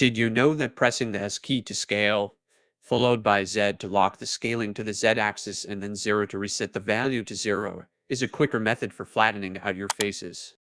Did you know that pressing the S key to scale, followed by Z to lock the scaling to the Z axis and then 0 to reset the value to 0, is a quicker method for flattening out your faces?